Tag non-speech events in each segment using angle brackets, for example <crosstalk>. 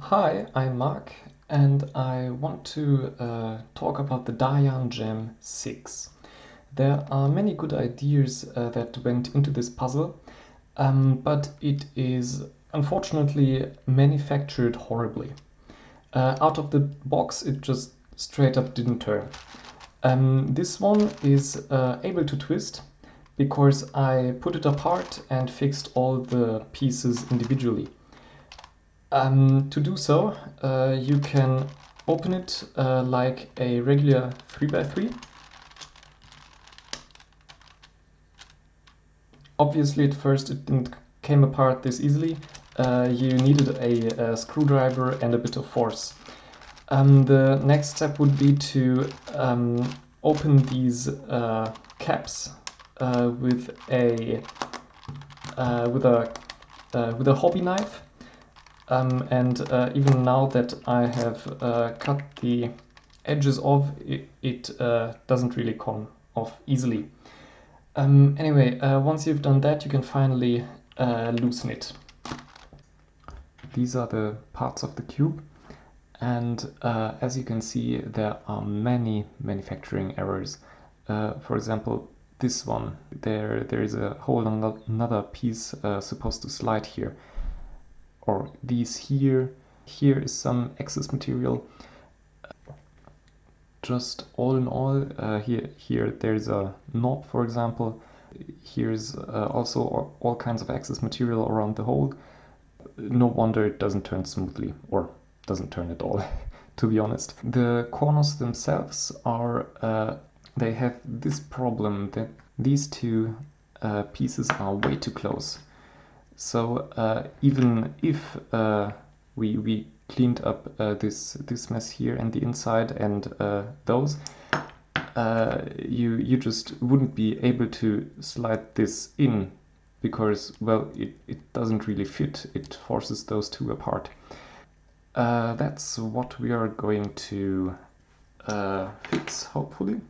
Hi, I'm Mark and I want to uh, talk about the Dayan Gem 6. There are many good ideas uh, that went into this puzzle, um, but it is unfortunately manufactured horribly. Uh, out of the box it just straight up didn't turn. Um, this one is uh, able to twist because I put it apart and fixed all the pieces individually. Um, to do so, uh, you can open it uh, like a regular 3x3. Obviously at first it didn't came apart this easily. Uh, you needed a, a, screwdriver and a bit of force. Um, the next step would be to um, open these uh, caps uh, with a uh, with a with a hobby knife um, and uh, even now that I have uh, cut the edges off, it, it uh, doesn't really come off easily. Um, anyway, uh, once you've done that, you can finally uh, loosen it. These are the parts of the cube. And uh, as you can see, there are many manufacturing errors. for example, this one, there, there is a whole another piece supposed to slide here or these here. Here is some excess material. Just all in all, uh, here, here there's a knob, for example. Here's uh, also all, kinds of excess material around the hole. No wonder it doesn't turn smoothly, or doesn't turn at all, <laughs> to be honest. The corners themselves are, uh, they have this problem that these two uh, pieces are way too close. So uh, even if uh, we, we cleaned up uh, this, this mess here and the inside and uh, those, uh, you, you just wouldn't be able to slide this in because, well, it, it doesn't really fit. It forces those two apart. Uh, that's what we are going to fix, hopefully.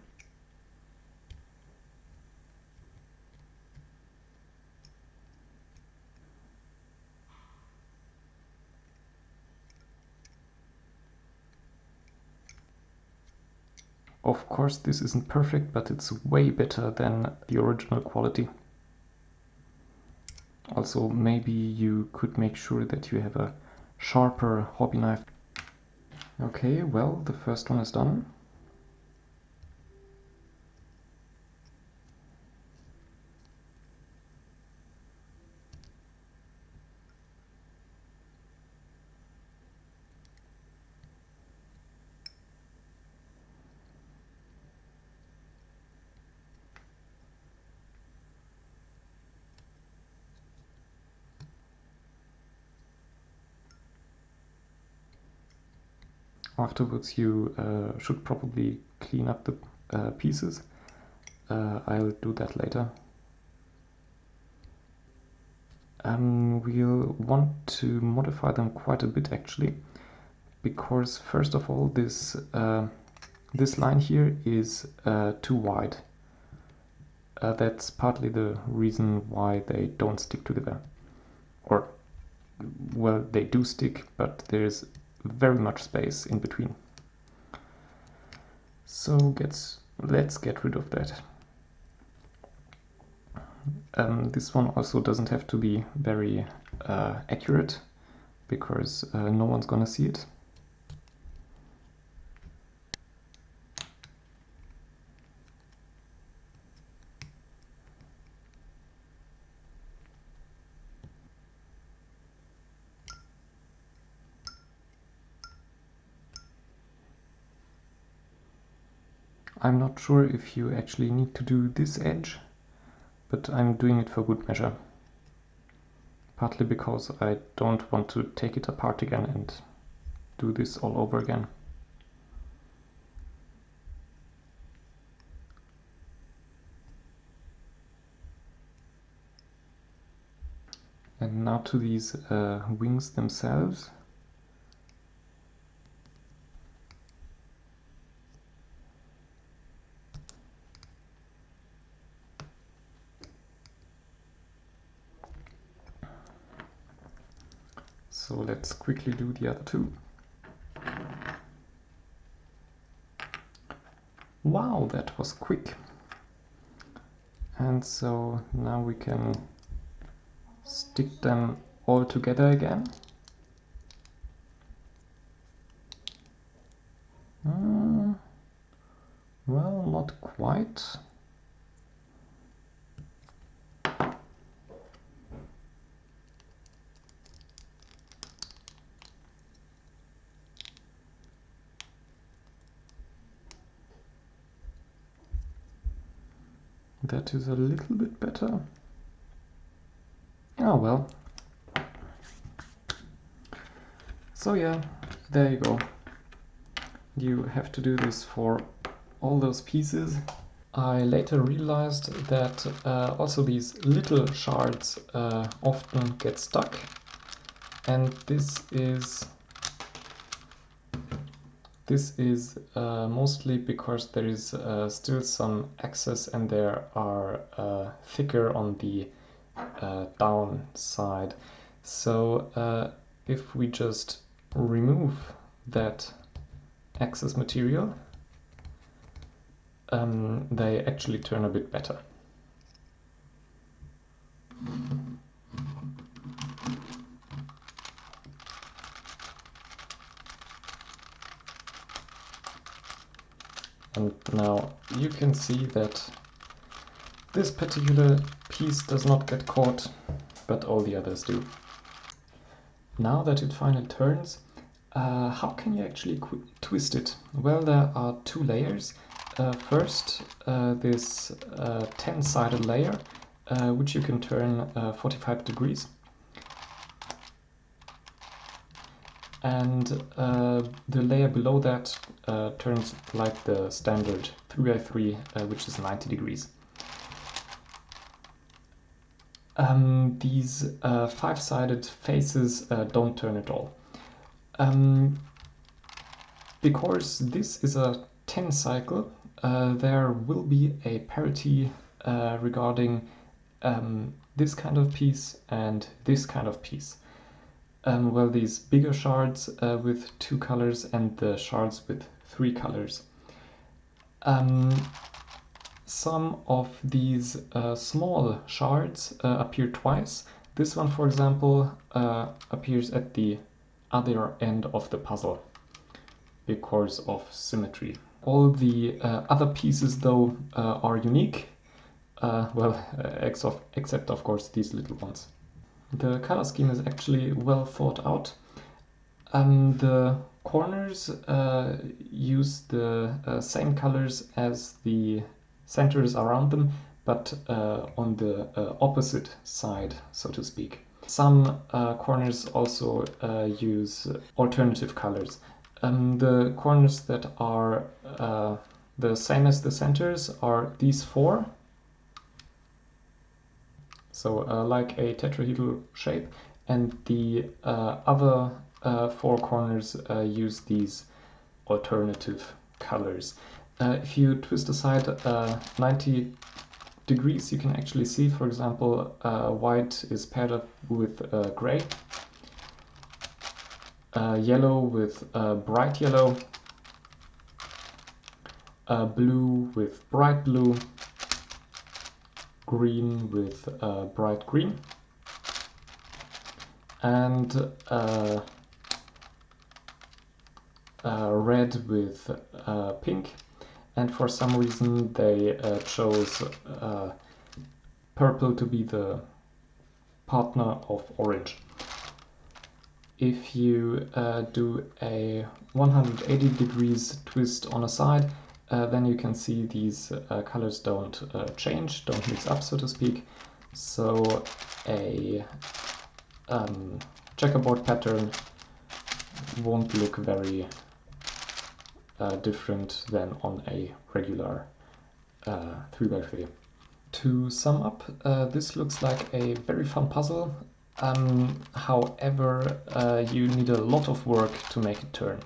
Of course this isn't perfect, but it's way better than the original quality. Also maybe you could make sure that you have a sharper hobby knife. Okay, well the first one is done. Afterwards you uh, should probably clean up the uh, pieces. Uh, I'll do that later. Um, we'll want to modify them quite a bit actually because first of all this uh, this line here is uh, too wide. Uh, that's partly the reason why they don't stick together. Or, well, they do stick, but there's very much space in between. So gets, let's get rid of that. Um, this one also doesn't have to be very uh, accurate because uh, no one's gonna see it. I'm not sure if you actually need to do this edge, but I'm doing it for good measure. Partly because I don't want to take it apart again and do this all over again. And now to these uh, wings themselves. So let's quickly do the other two. Wow, that was quick. And so now we can stick them all together again. Uh, well, not quite. That is a little bit better. Oh well. So yeah, there you go. You have to do this for all those pieces. I later realized that uh, also these little shards uh, often get stuck and this is this is uh, mostly because there is uh, still some excess and there are uh, thicker on the uh, down side. So uh, if we just remove that excess material, um, they actually turn a bit better. And now you can see that this particular piece does not get caught, but all the others do. Now that it finally turns, uh, how can you actually twist it? Well, there are two layers. Uh, first, uh, this 10-sided uh, layer, uh, which you can turn uh, 45 degrees. And uh, the layer below that uh, turns like the standard 3x3 uh, which is 90 degrees. Um, these uh, five-sided faces uh, don't turn at all. Um, because this is a 10 cycle uh, there will be a parity regarding um, this kind of piece and this kind of piece um, well, these bigger shards uh, with two colors and the shards with three colors. Um, some of these uh, small shards uh, appear twice. This one, for example, uh, appears at the other end of the puzzle because of symmetry. All the uh, other pieces, though, uh, are unique. well, <laughs> of, except, of course, these little ones. The color scheme is actually well thought out. Um, the corners uh, use the uh, same colors as the centers around them, but uh, on the uh, opposite side, so to speak. Some uh, corners also uh, use alternative colors. Um, the corners that are the same as the centers are these four, so uh, like a tetrahedral shape. And the uh, other uh, four corners use these alternative colors. If you twist aside 90 degrees you can actually see for example white is paired up with gray. Yellow with bright yellow, uh, blue with bright blue, green with uh, bright green and uh, uh, red with uh, pink and for some reason they uh, chose uh, purple to be the partner of orange. If you do a 180 degrees twist on a side uh, then you can see these uh, colors don't uh, change, don't mix up, so to speak. So a um, checkerboard pattern won't look very uh, different than on a regular 3x3. Uh, to sum up, this looks like a very fun puzzle. Um, however, you need a lot of work to make it turn.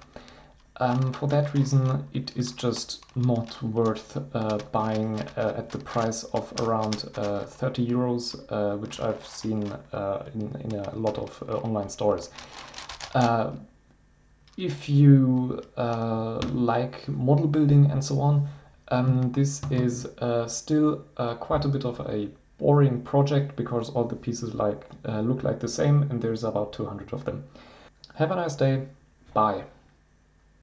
Um, for that reason, it is just not worth uh, buying uh, at the price of around uh, 30 euros, uh, which I've seen uh, in, in, a lot of uh, online stores. If you like model building and so on, um, this is still quite a bit of a boring project because all the pieces like look like the same and there's about 200 of them. Have a nice day. Bye.